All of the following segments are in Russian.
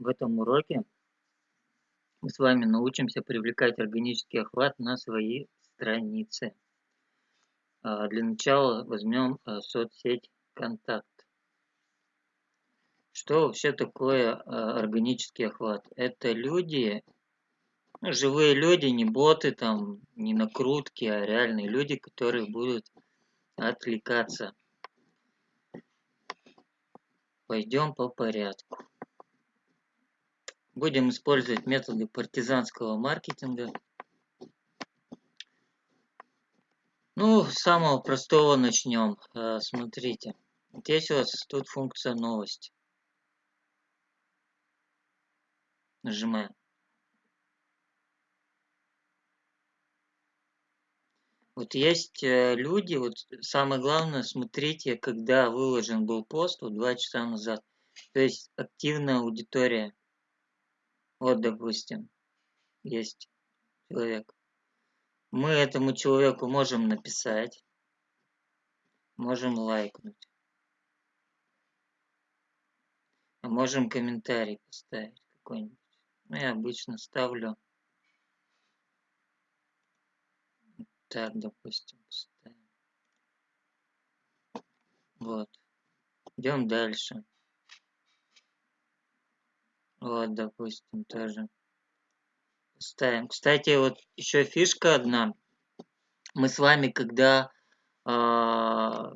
В этом уроке мы с вами научимся привлекать органический охват на свои страницы. А, для начала возьмем а, соцсеть «Контакт». Что вообще такое а, органический охват? Это люди, ну, живые люди, не боты, там, не накрутки, а реальные люди, которые будут отвлекаться. Пойдем по порядку. Будем использовать методы партизанского маркетинга. Ну, с самого простого начнем. Э, смотрите, здесь у вас тут функция новость. Нажимаем. Вот есть э, люди, вот самое главное, смотрите, когда выложен был пост, вот два часа назад. То есть активная аудитория. Вот, допустим, есть человек. Мы этому человеку можем написать, можем лайкнуть. А можем комментарий поставить какой-нибудь. Ну, я обычно ставлю так, допустим, поставим. Вот. Идем дальше. Вот, допустим, тоже. Ставим. Кстати, вот еще фишка одна. Мы с вами, когда... А,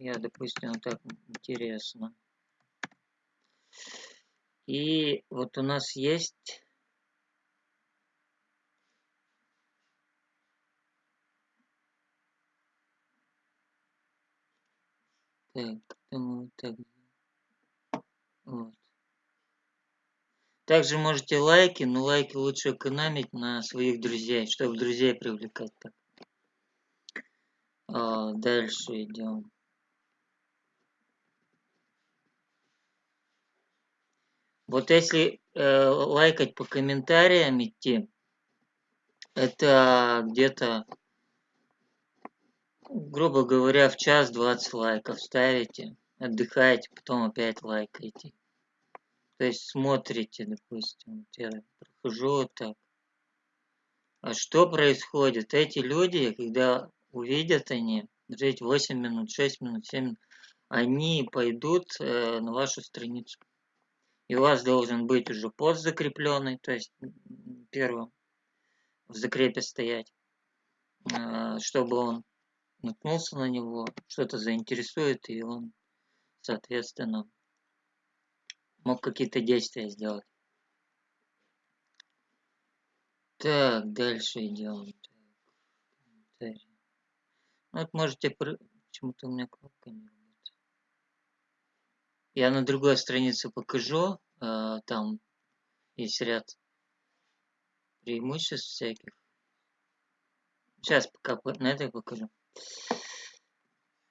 я, допустим, вот так интересно. И вот у нас есть... Так, думаю, так. Вот. Также можете лайки, но лайки лучше экономить на своих друзей, чтобы друзей привлекать. А, дальше идем. Вот если э, лайкать по комментариям идти, это где-то, грубо говоря, в час 20 лайков ставите, отдыхаете, потом опять лайкаете. То есть смотрите, допустим, я прохожу вот так. А что происходит? Эти люди, когда увидят они, жить 8 минут, 6 минут, 7 минут, они пойдут э, на вашу страницу. И у вас должен быть уже пост закрепленный, то есть первым в закрепе стоять, э, чтобы он наткнулся на него, что-то заинтересует, и он, соответственно, мог какие-то действия сделать. Так, дальше идем. Ну, вот можете... Почему-то у меня кнопка не работает. Я на другой странице покажу. А, там есть ряд преимуществ всяких. Сейчас пока на этой покажу.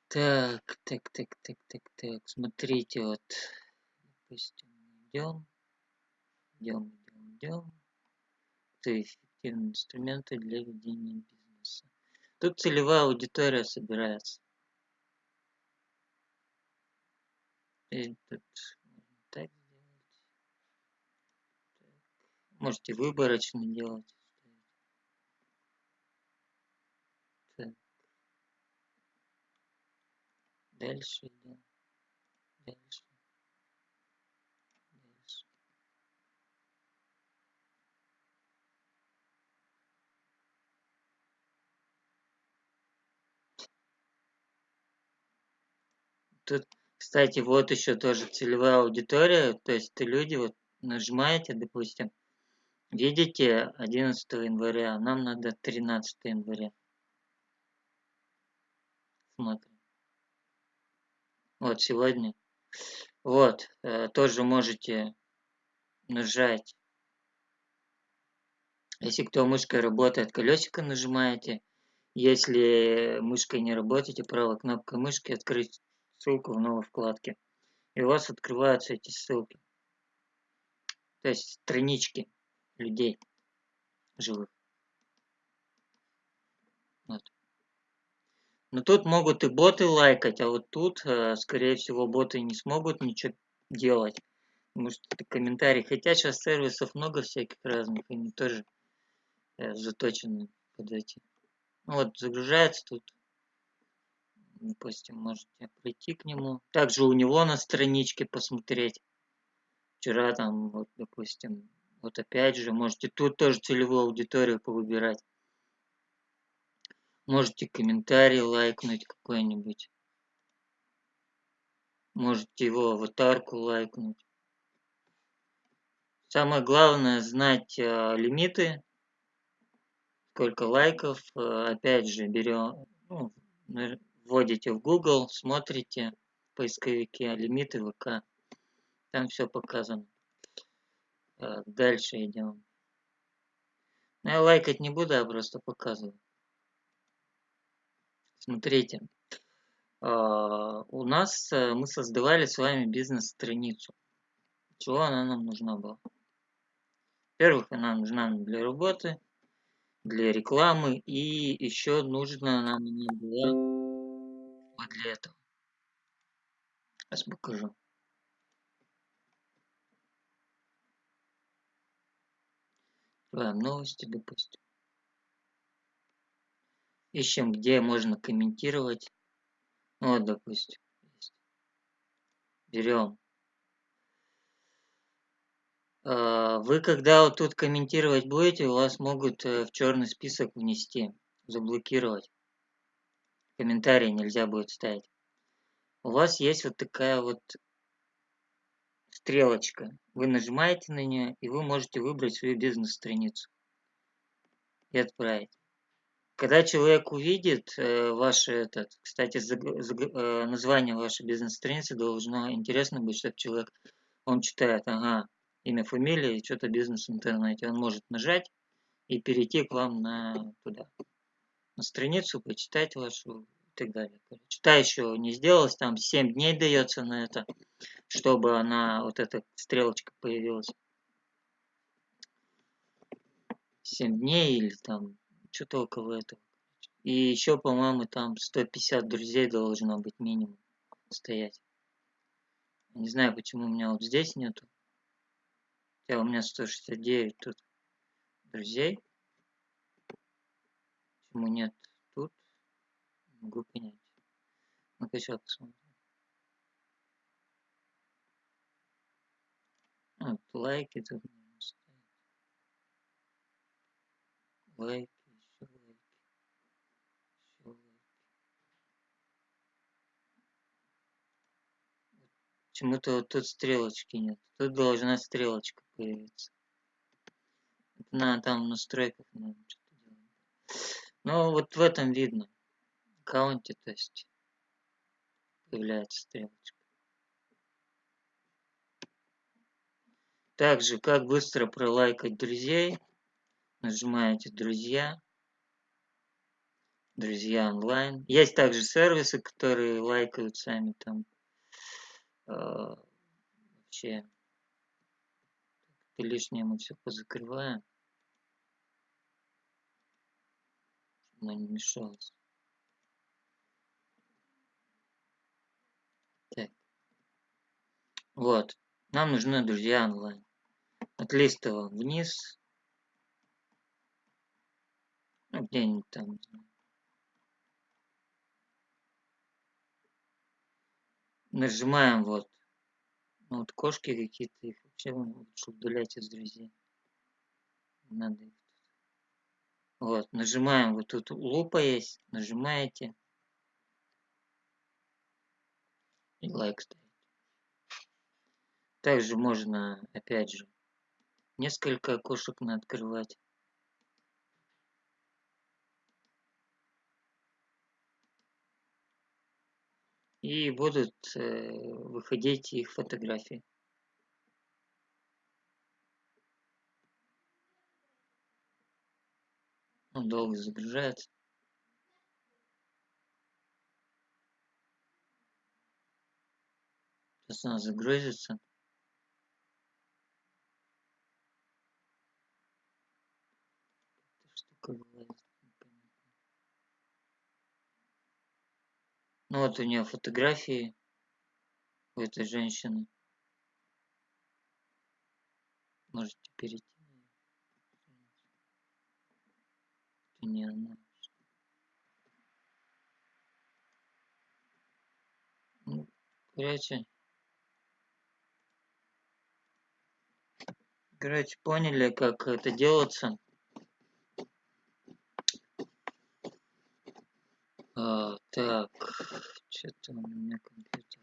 Так, так, так, так, так, так. Смотрите, вот допустим, идем, идем, идем, идем. Это эффективные инструменты для ведения бизнеса. Тут целевая аудитория собирается. И тут так сделать. Так. Можете выборочно делать. Дальше идем. Дальше. Тут, кстати, вот еще тоже целевая аудитория, то есть это люди, вот нажимаете, допустим, видите 11 января, нам надо 13 января. Смотрим. Вот сегодня. Вот, э, тоже можете нажать. Если кто мышкой работает, колесико нажимаете. Если мышкой не работаете, правой кнопкой мышки открыть ссылку в новой вкладке. И у вас открываются эти ссылки. То есть странички людей живых. Вот. Но тут могут и боты лайкать, а вот тут, э, скорее всего, боты не смогут ничего делать. Может это комментарий. Хотя сейчас сервисов много всяких разных, они тоже э, заточены под эти. Ну вот загружается тут. Допустим, можете прийти к нему. Также у него на страничке посмотреть. Вчера там, вот, допустим, вот опять же, можете тут тоже целевую аудиторию повыбирать. Можете комментарий лайкнуть какой-нибудь. Можете его аватарку лайкнуть. Самое главное знать э, лимиты, сколько лайков. Э, опять же, берем, ну, вводите в Google, смотрите в поисковике лимиты ВК. Там все показано. Э, дальше идем. Но я лайкать не буду, а просто показываю. Смотрите. А, у нас э, мы создавали с вами бизнес-страницу. Чего она нам нужна была? Во-первых, она нужна для работы, для рекламы и еще нужна нам она была вот для этого. Сейчас покажу. Открываем новости, допустим. Ищем, где можно комментировать. Ну, вот, допустим. Берем. А, вы, когда вот тут комментировать будете, у вас могут э, в черный список внести, заблокировать. Комментарии нельзя будет ставить. У вас есть вот такая вот стрелочка. Вы нажимаете на нее, и вы можете выбрать свою бизнес-страницу и отправить. Когда человек увидит э, ваше, этот, кстати, заг, заг, э, название вашей бизнес-страницы должно интересно быть, чтобы человек, он читает, ага, имя, фамилия и что-то бизнес в интернете. Он может нажать и перейти к вам на туда, на страницу, почитать вашу и так далее. Чита еще не сделалось, там 7 дней дается на это чтобы она, вот эта стрелочка появилась. 7 дней или там что-то около этого. И еще, по-моему, там 150 друзей должно быть минимум стоять. Не знаю, почему у меня вот здесь нету. Хотя у меня 169 тут друзей. Почему нет тут? могу понять. Ну-ка, сейчас посмотрим. Вот, лайки тут можно ставить. Лайки, еще лайки. Еще лайки. Почему-то вот тут стрелочки нет. Тут должна стрелочка появиться. Это надо там в настройках, наверное, что-то делать. Но вот в этом видно. В аккаунте, то есть, появляется стрелочка. Также, как быстро пролайкать друзей. Нажимаете «Друзья». Друзья онлайн. Есть также сервисы, которые лайкают сами там. Э, вообще. Лишнее мы все позакрываем. Чтобы не мешалось. Так. Вот. Нам нужны друзья онлайн отлистывал вниз. Ну, где-нибудь там. Нажимаем вот. Ну, вот кошки какие-то, их вообще лучше удалять из друзей. Надо их вот, нажимаем, вот тут лупа есть, нажимаете. И лайк ставить. Также можно, опять же, Несколько окошек надо открывать. И будут э, выходить их фотографии. Он долго загружается. Сейчас она загрузится. Ну вот у нее фотографии у этой женщины. можете перейти. Не она. Ну, короче, короче, поняли, как это делается. А, так, что-то у меня компьютер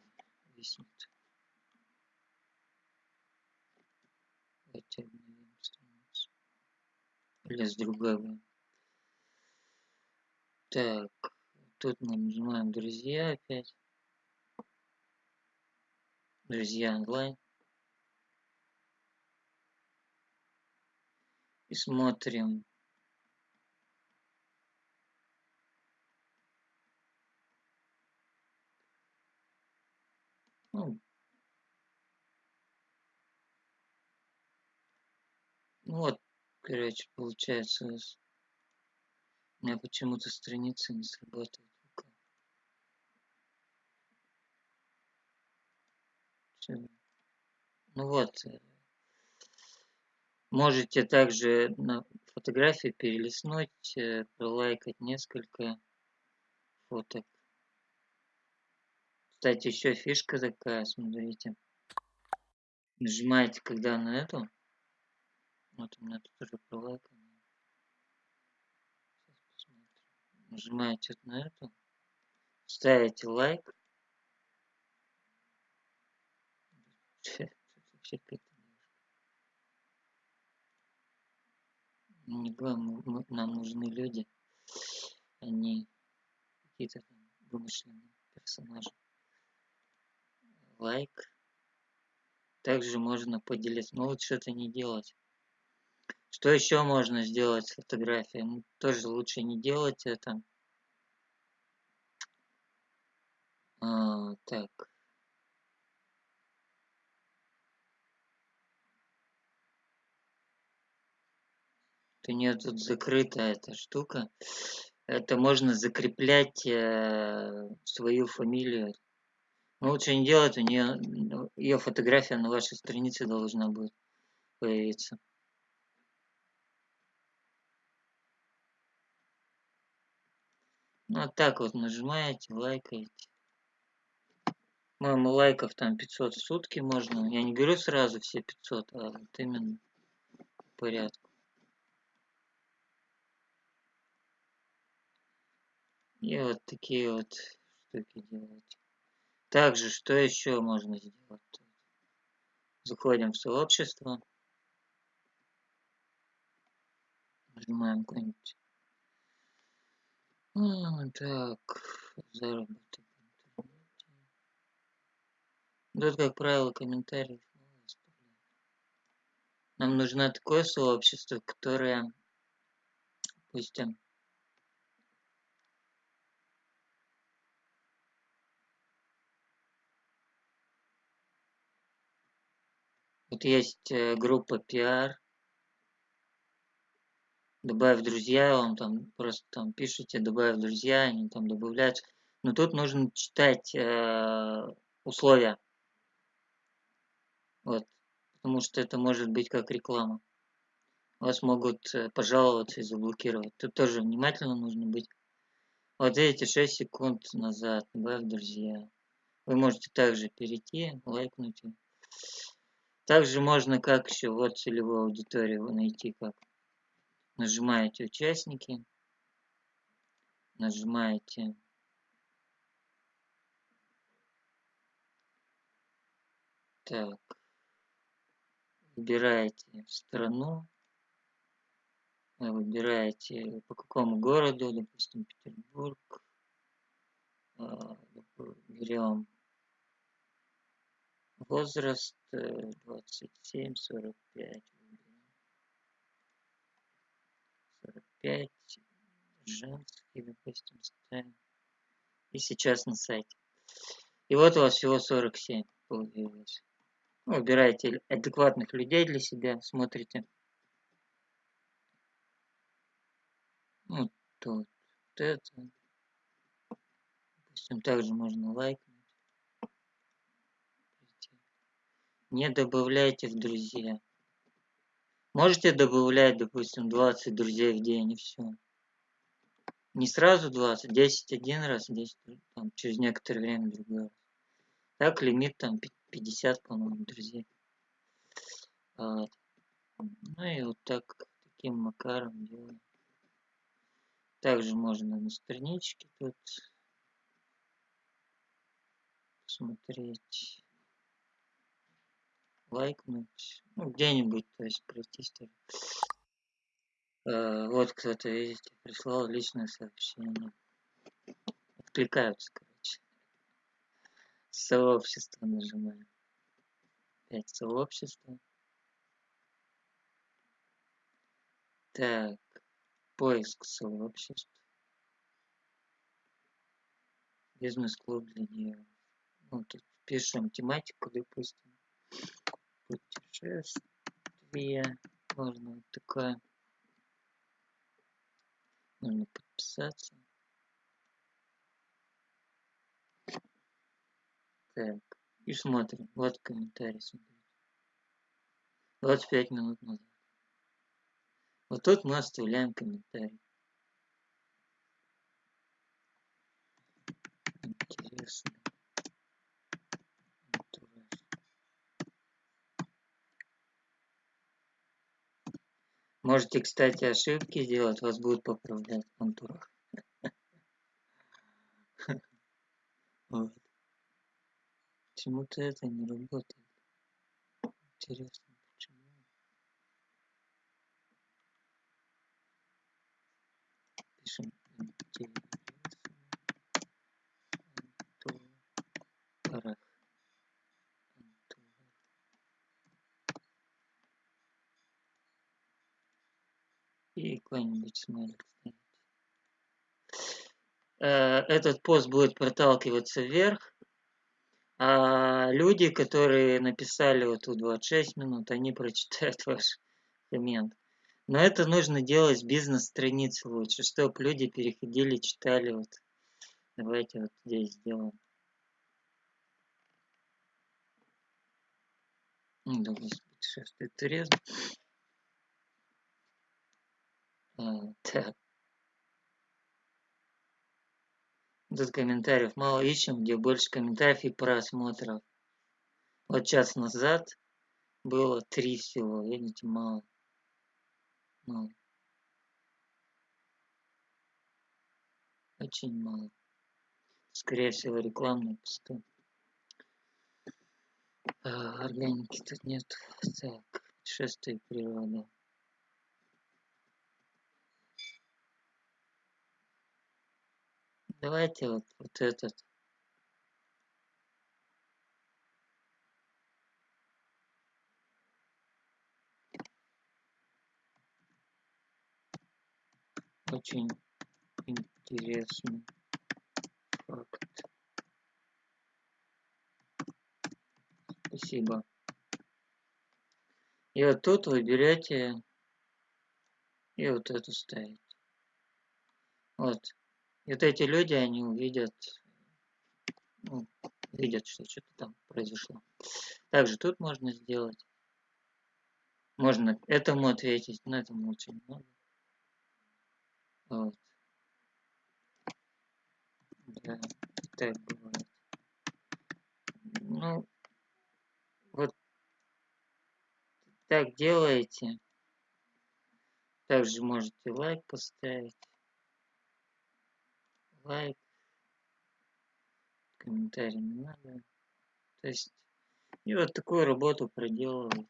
виснет. Давайте обновим страницу. Или с другой. Так, тут мы нажимаем друзья опять. Друзья онлайн. И смотрим. Ну, вот, короче, получается у нас. Меня почему-то страница не срабатывает. Ну вот, э, можете также на фотографии перелистнуть, э, пролайкать несколько фоток. Кстати, еще фишка такая, смотрите. Нажимаете, когда на эту. Вот у меня тут уже пролайкано. Нажимаете на эту. Ставите лайк. Не главное, нам нужны люди, они какие-то вымышленные персонажи. Лайк. Также можно поделиться. Но лучше это не делать. Что еще можно сделать с фотографией? Ну, тоже лучше не делать это. А, так. у нее тут закрыта эта штука. Это можно закреплять э, свою фамилию. Но лучше не делать, у нее ее фотография на вашей странице должна будет появиться. Вот так вот нажимаете, лайкаете. Моему лайков там 500 в сутки можно. Я не беру сразу все 500, а вот именно в порядке. И вот такие вот штуки делать. Также, что еще можно сделать? Заходим в сообщество. Нажимаем какой-нибудь. А, так, заработок в интернете. Тут, как правило, комментариев Нам нужно такое сообщество, которое, допустим, Вот есть э, группа пиар. Добавь друзья, он там просто там пишите, добавь друзья, они там добавляют. Но тут нужно читать э, условия. Вот. Потому что это может быть как реклама. Вас могут э, пожаловаться и заблокировать. Тут тоже внимательно нужно быть. Вот эти 6 секунд назад добавь друзья. Вы можете также перейти, лайкнуть. Также можно как еще вот целевую аудиторию найти как. Нажимаете «Участники», нажимаете Так, выбираете страну, выбираете по какому городу, допустим, Петербург, э, берем возраст э, 27-45 пять. Женский, допустим, ставим. И сейчас на сайте. И вот у вас всего 47 появилось. Ну, выбираете адекватных людей для себя, смотрите. Вот тут. Вот это. Допустим, также можно лайкнуть. не добавляйте в друзья Можете добавлять, допустим, 20 друзей в день и все. Не сразу 20, 10 один раз, 10 там, через некоторое время другой раз. Так, лимит там 50, по-моему, друзей. Вот. Ну и вот так, таким макаром делаем. Также можно на страничке тут смотреть, лайкнуть, ну, где-нибудь, то есть пройтись тоже. Э, вот кто-то, видите, прислал личное сообщение. Откликаются, короче. Сообщество нажимаем. Опять сообщество. Так, поиск сообществ. Бизнес-клуб для нее. Ну, тут пишем тематику, допустим. Путешествие. Можно вот такое. Можно подписаться. Так, и смотрим. Вот комментарий, смотрите. 25 минут назад. Вот тут мы оставляем комментарий. Интересно. Можете, кстати, ошибки сделать, вас будут поправлять в антурах. Вот. Почему-то это не работает. Интересно? Пишем антурах. И какой-нибудь смайлик. Э, этот пост будет проталкиваться вверх, а люди, которые написали вот тут 26 минут, они прочитают ваш коммент. Но это нужно делать с бизнес-страницы лучше, чтобы люди переходили, читали. Вот. Давайте вот здесь сделаем. Ну, да, господи, шестый туризм. Так. Тут комментариев мало ищем, где больше комментариев и просмотров. Вот час назад было три всего, видите, мало. Мало. Очень мало. Скорее всего, рекламные посты. А, органики тут нет. Так, путешествие природа. Давайте вот, вот этот. Очень интересный факт. Спасибо. И вот тут вы берете и вот эту ставите. Вот. И вот эти люди, они увидят, ну, видят, что что-то там произошло. Также тут можно сделать. Можно этому ответить, но этому очень много. Вот. Да, так бывает. Ну, вот так делаете. Также можете лайк поставить лайк, комментарий не надо. То есть, и вот такую работу проделывать.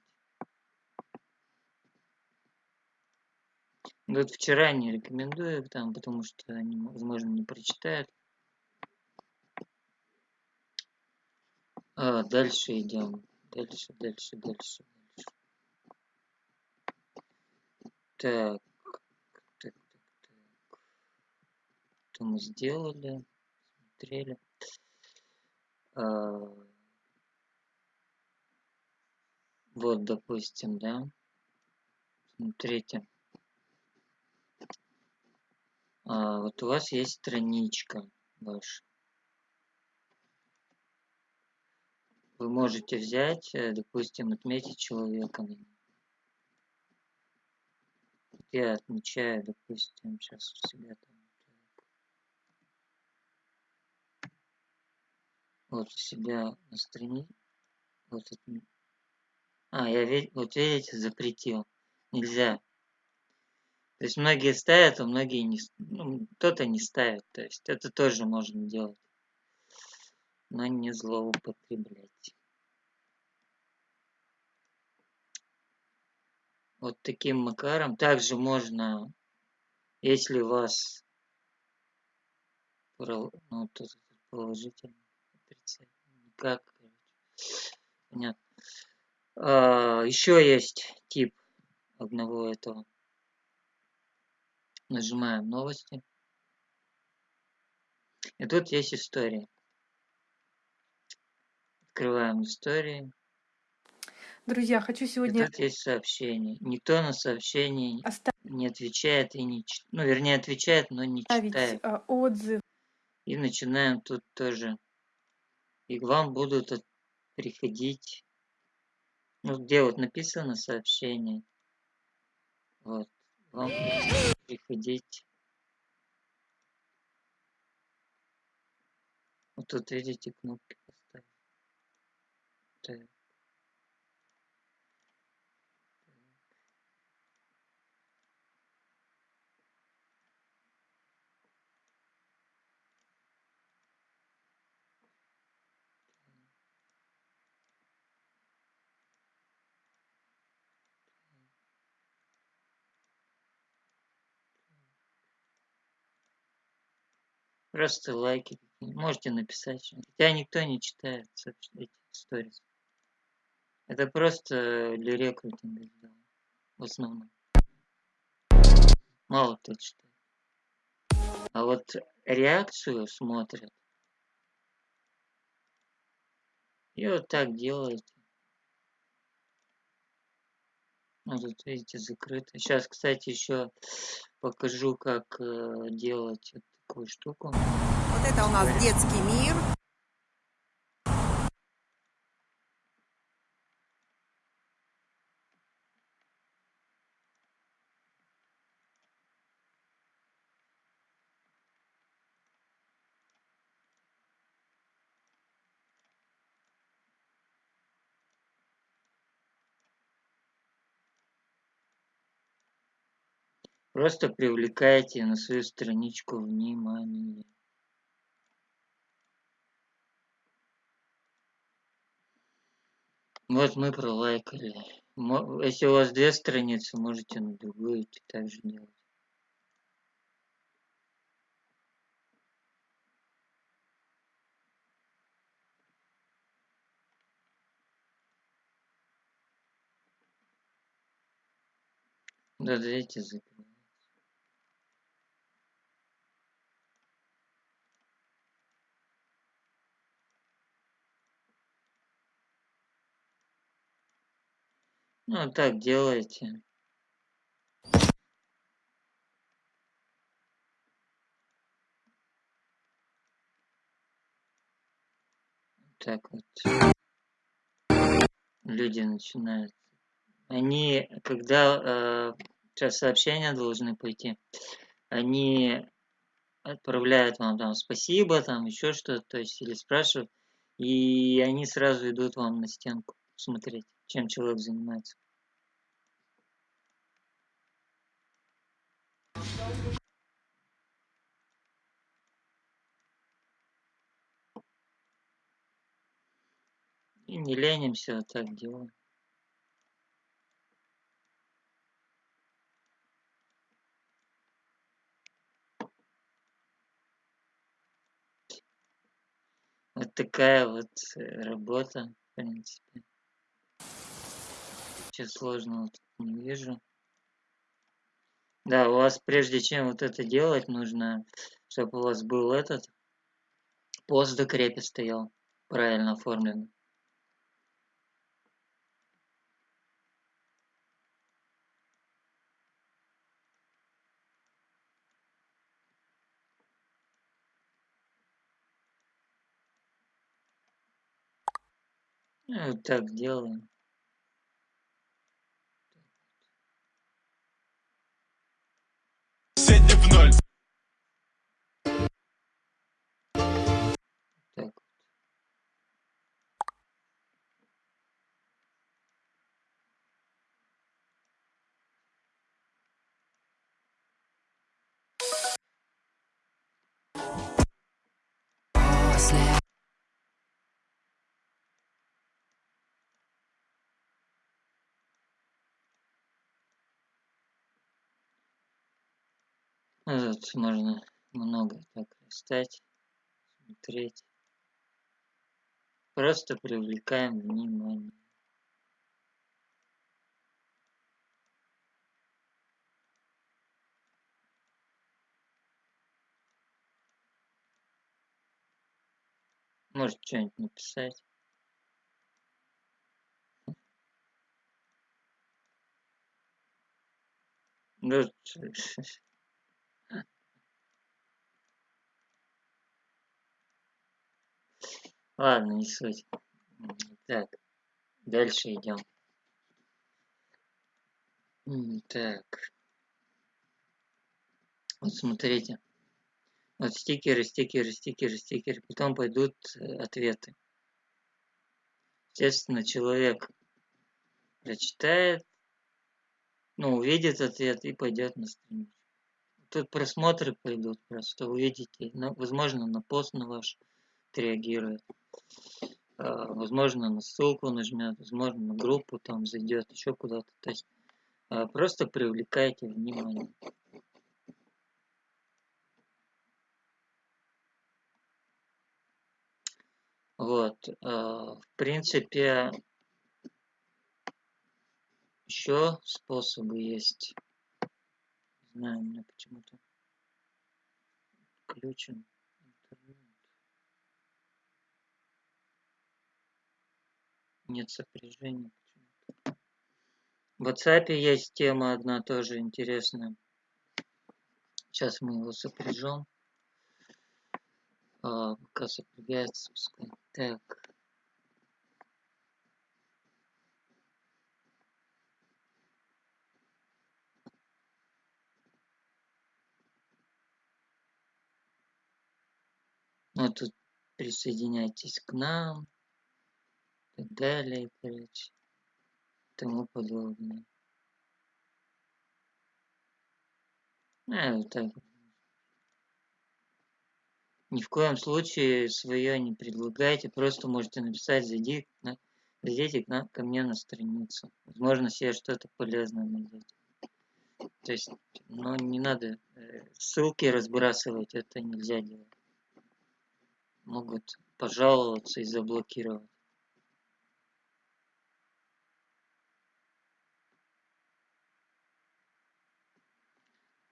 Вот вчера не рекомендую там, потому что они, возможно, не прочитают. А, дальше идем. Дальше, дальше, дальше, дальше. Так. Что мы сделали, смотрели. А, вот, допустим, да. Смотрите. А, вот у вас есть страничка ваша. Вы можете взять, э, допустим, отметить человека я отмечаю, допустим, сейчас у себя там. Вот у себя на странице. Вот это. А, я ведь, вот видите, запретил. Нельзя. То есть многие ставят, а многие не... Ну, кто-то не ставит. То есть это тоже можно делать. Но не злоупотреблять. Вот таким макаром. Также можно, если у вас ну, тут положительно, никак, понятно. А, еще есть тип одного этого. Нажимаем новости. И тут есть история. Открываем истории. Друзья, хочу сегодня... И тут есть сообщение. Никто на сообщение оставить... не отвечает и не... Ну, вернее, отвечает, но не читает. А, отзыв. И начинаем тут тоже. И к вам будут приходить... Ну, где вот написано сообщение. Вот. Вам приходить. Вот тут видите кнопки Просто лайки. Можете написать. Хотя никто не читает эти сторис. Это просто для рекрутинга сделано. В основном. Мало кто читает. А вот реакцию смотрят. И вот так делаете. Ну, тут, видите, закрыто. Сейчас, кстати, еще покажу, как э, делать такую штуку. Вот это у нас детский мир. Просто привлекайте на свою страничку внимание. Вот мы пролайкали. Если у вас две страницы, можете на другую идти также делать. Да, дайте закрыть. Ну, так делайте. Так вот. Люди начинают. Они, когда э, сейчас сообщения должны пойти, они отправляют вам там спасибо, там еще что-то, то есть или спрашивают, и они сразу идут вам на стенку смотреть чем человек занимается. И не ленимся, вот так делаем. Вот такая вот э, работа, в принципе. Ничего сложного тут не вижу. Да, у вас прежде чем вот это делать, нужно, чтобы у вас был этот пост в докрепе стоял, правильно оформлен. Вот так делаем. Ну, Тут можно много так листать, смотреть. Просто привлекаем внимание. Может что-нибудь написать. Ну, Ладно, не суть. Так, дальше идем. Так. Вот смотрите. Вот стикеры, стикеры, стикеры, стикеры. Потом пойдут э, ответы. Естественно, человек прочитает, ну, увидит ответ и пойдет на страницу. Тут просмотры пойдут просто, увидите. Ну, возможно, на пост на ваш отреагирует. А, возможно, на ссылку нажмет, возможно, на группу там зайдет, еще куда-то. То есть а, просто привлекайте внимание. Вот, а, в принципе, еще способы есть. Не знаю, у меня почему-то включен интернет. Нет сопряжения почему-то. В WhatsApp есть тема одна тоже интересная. Сейчас мы его сопряжем. А, пока сопрягается, пускай. Так. Ну, тут присоединяйтесь к нам. И так далее, короче. Тому подобное. А, вот так. вот. Ни в коем случае свое не предлагайте, просто можете написать, зайди на, зайдите к нам, ко мне на страницу. Возможно, себе что-то полезное найдете. То есть, ну, не надо э, ссылки разбрасывать, это нельзя делать. Могут пожаловаться и заблокировать.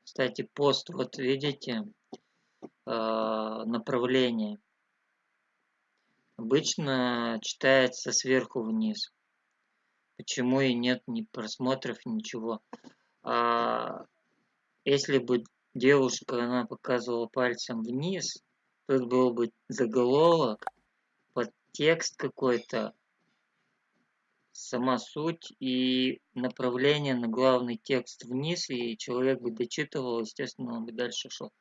Кстати, пост, вот видите, направление. Обычно читается сверху вниз. Почему и нет ни просмотров, ничего. А если бы девушка, она показывала пальцем вниз, тут был бы заголовок, подтекст какой-то, сама суть и направление на главный текст вниз, и человек бы дочитывал, естественно, он бы дальше шел.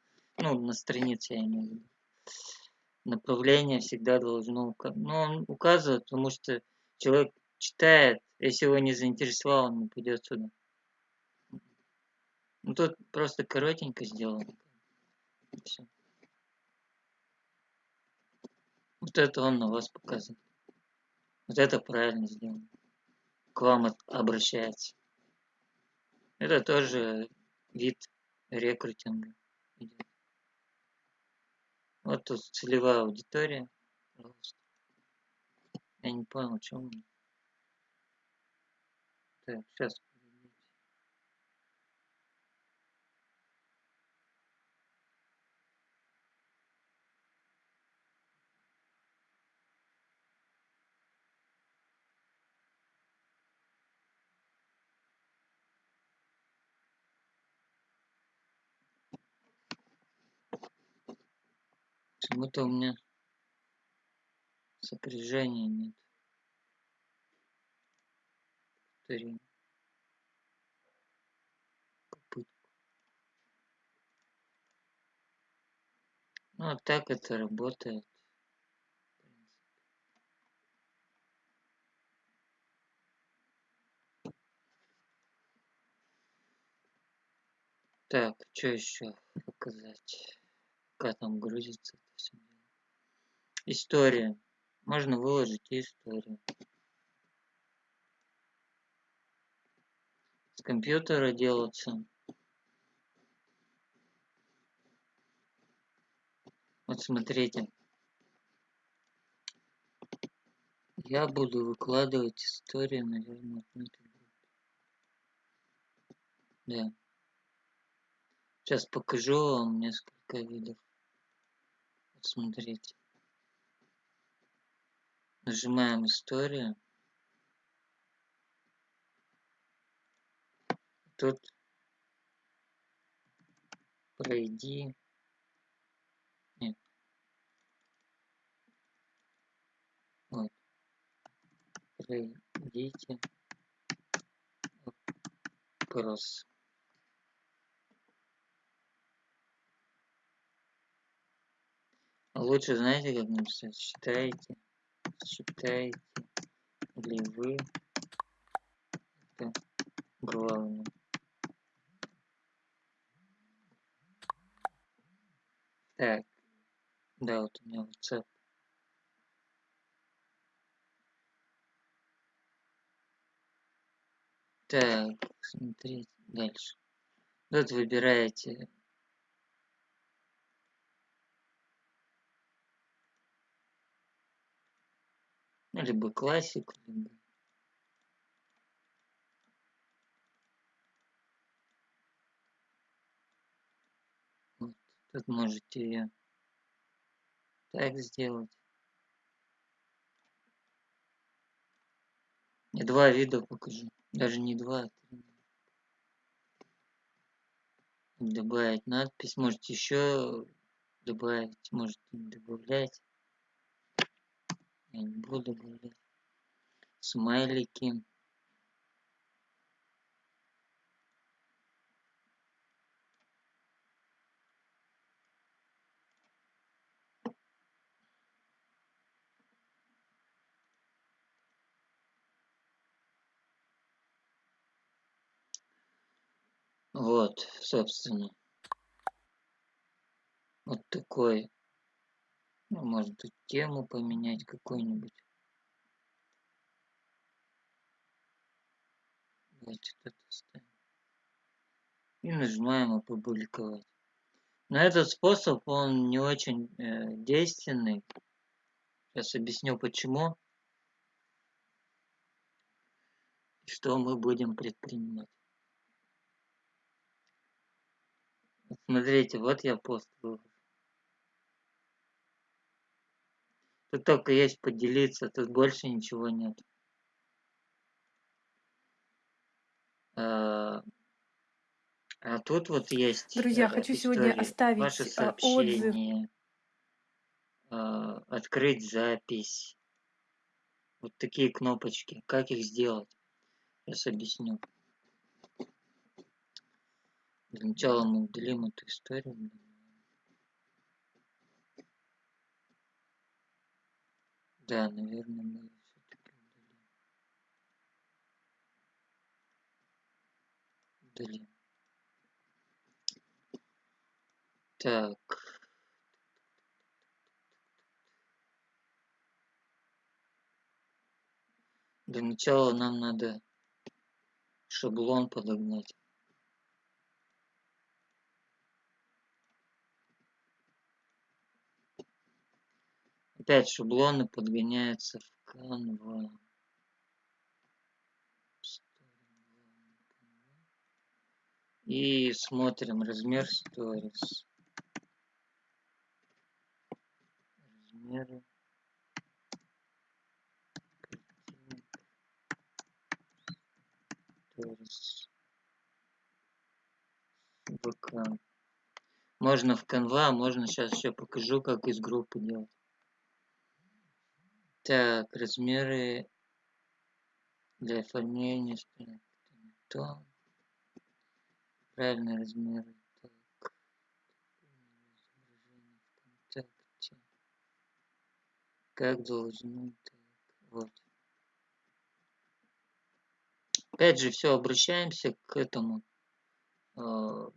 Ну, на странице я имею в виду. Направление всегда должно указывать. Ну, он указывает, потому что человек читает, если его не заинтересовал, он не пойдет сюда. Ну, тут просто коротенько сделано. И всё. Вот это он на вас показывает. Вот это правильно сделано. К вам обращается. Это тоже вид рекрутинга. идет. Вот тут целевая аудитория. Пожалуйста. Я не понял, он. Так, сейчас. Почему-то у меня сопряжения нет. Повтори. Попытку. Ну, вот так это работает. Так, что еще показать? Пока там грузится это все. История. Можно выложить историю. С компьютера делаться. Вот смотрите. Я буду выкладывать историю, наверное, группе. Да. Сейчас покажу вам несколько видов. Вот смотрите. Нажимаем историю. Тут пройди. Нет. Вот. Пройдите вопрос. Лучше знаете, как написать? Считаете, считаете ли вы это главное? Так, да, вот у меня WhatsApp. Так, смотрите дальше. Тут выбираете либо классик, вот. Тут можете ее так сделать. Я два вида покажу. Даже не два, а. Добавить надпись. Можете еще добавить, можете не добавлять. Я не буду добавлять. Смайлики. Вот, собственно. Вот такой. Ну, может тут тему поменять какую-нибудь. Давайте это ставим. И нажимаем опубликовать. Но этот способ, он не очень э, действенный. Сейчас объясню почему. Что мы будем предпринимать. Смотрите, вот я пост выложил. Тут только есть поделиться, тут больше ничего нет. А, а тут вот есть Друзья, э, хочу сегодня истории, оставить ваши а, отзыв. а, открыть запись. Вот такие кнопочки. Как их сделать? Сейчас объясню. Для начала мы удалим эту историю. Да, наверное, мы все-таки удалим. Удалим. Так. Для начала нам надо шаблон подогнать. Опять шаблоны подгоняются в Canva. И смотрим размер stories. Размеры. ВК. Можно в Canva, а можно сейчас еще покажу, как из группы делать. Так, размеры для оформления. То. Правильные размеры. Так. ВКонтакте. Как должно. Так, вот. Опять же, все, обращаемся к этому. Э,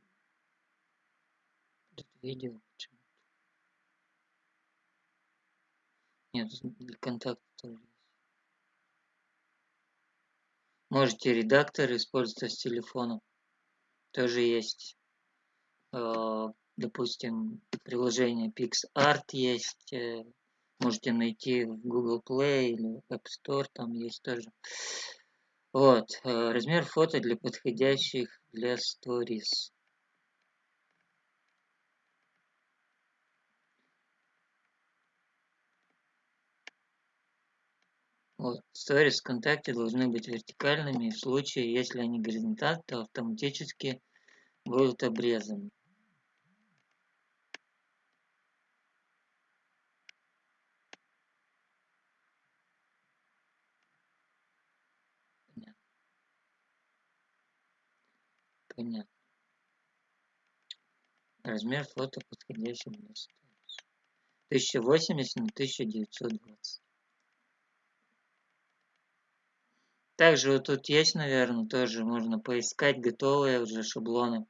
видео. Нет, для контакта тоже есть. Можете редактор использовать с телефона. Тоже есть. Э, допустим, приложение PixArt есть. Э, можете найти в Google Play или App Store, там есть тоже. Вот. Э, размер фото для подходящих для Stories. Вот. Stories ВКонтакте должны быть вертикальными. В случае, если они горизонтальны, то автоматически будут обрезаны. Понятно. Понятно. Размер фото подходящий для Stories. 1080 на 1920. Также вот тут есть, наверное, тоже можно поискать готовые уже шаблоны.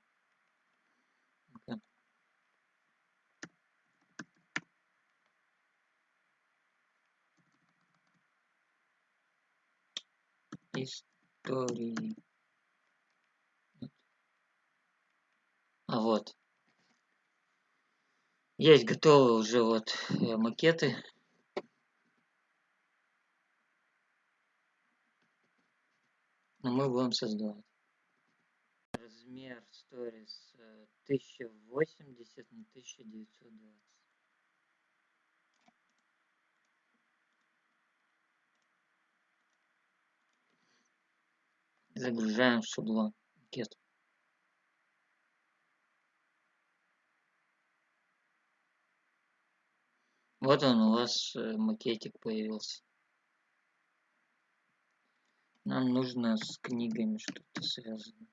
Истории. А вот. Есть готовые уже вот э, макеты но мы будем создавать. Размер сторис 1080 на 1920. Загружаем шаблон макет. Вот он у вас э, макетик появился. Нам нужно с книгами что-то связано.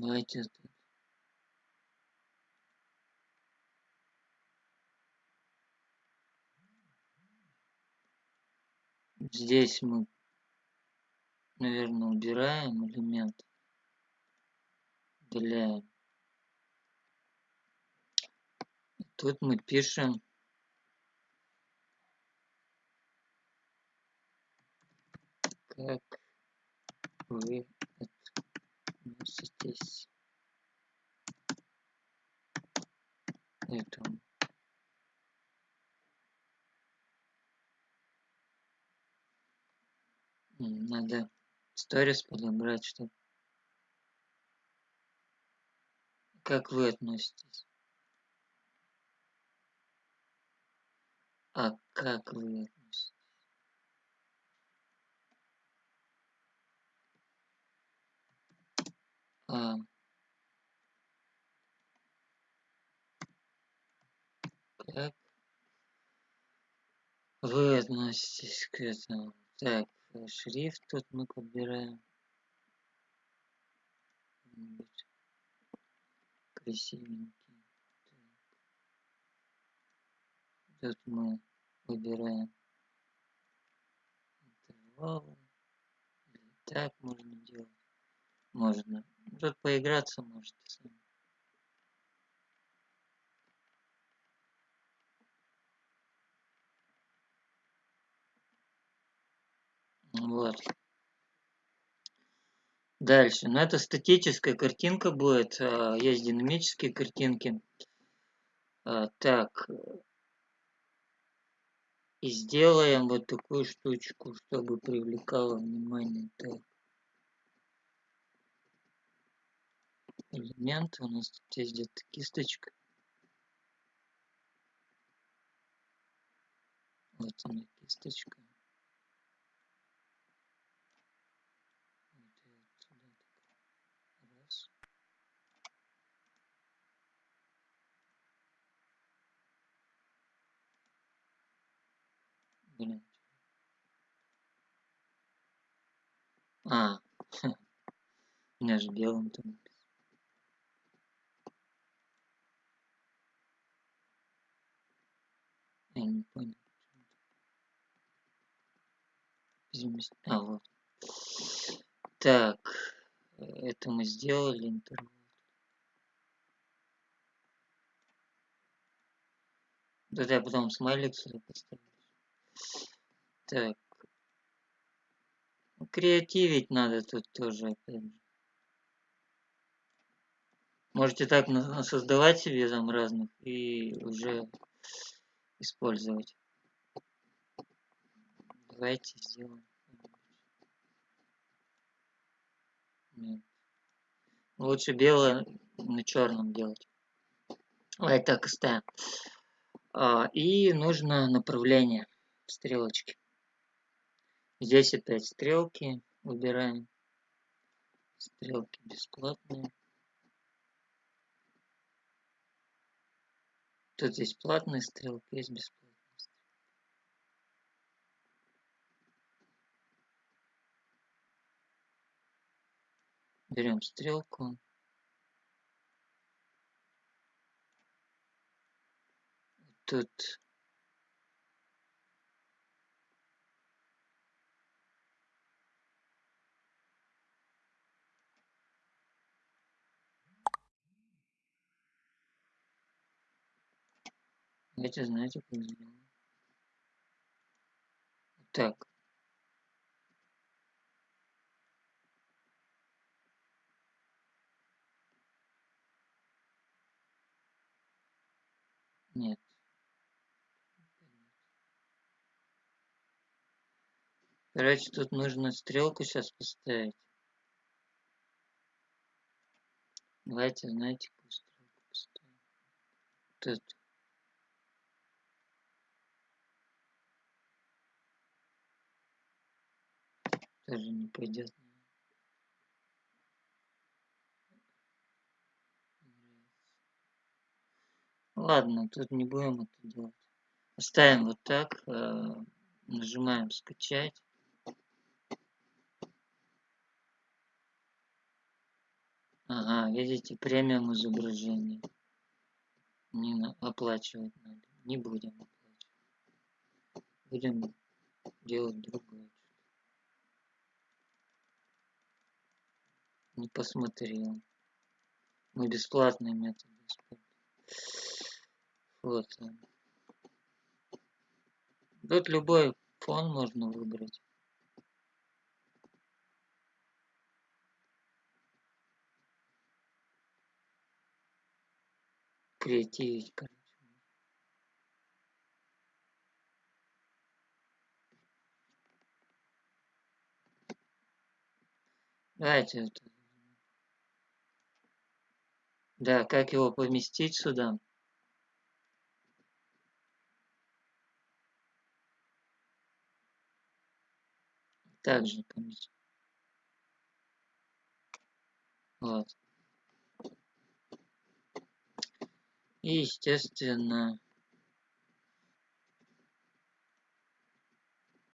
Давайте здесь мы, наверное, убираем элемент, удаляем. Тут мы пишем как вы относитесь к этому? Надо сторис подобрать, чтобы... Как вы относитесь? А как вы А, как вы относитесь к этому? Так, шрифт тут мы подбираем. Красивенький. Так. Тут мы выбираем интервалы. Так можно делать. Можно. Тут поиграться можете сами. Вот. Дальше. Но ну, это статическая картинка будет. А, есть динамические картинки. А, так. И сделаем вот такую штучку, чтобы привлекало внимание. Так. Элементы. У нас тут есть где-то кисточка. Вот она кисточка. Блин. А, у меня же белым там. написано. Я не понял. Перемест- А, вот. Так, это мы сделали интервал. Да я потом смайлик сюда поставлю. Так. Креативить надо тут тоже, опять же. Можете так создавать себе там разных и уже использовать. Давайте сделаем. Нет. Лучше белое на черном делать. Давай так оставим. А, и нужно направление стрелочки. Здесь опять стрелки выбираем. Стрелки бесплатные. Тут есть платные стрелки, есть бесплатные. Берем стрелку. Тут Давайте, знаете, как сделаем? Так. Нет. Короче, тут нужно стрелку сейчас поставить. Давайте, знаете, какую стрелку поставим? Тут. Тоже не пойдет. Ладно, тут не будем это делать. Оставим вот так. э, Нажимаем скачать. Ага, видите, премиум изображение. Не на- оплачивать надо. Не будем оплачивать. Будем делать другое. Не посмотрел. Мы бесплатные методы. Фото. Тут любой фон можно выбрать. Креативить, короче. Давайте это. Да, как его поместить сюда? Также поместить. Вот. И, естественно,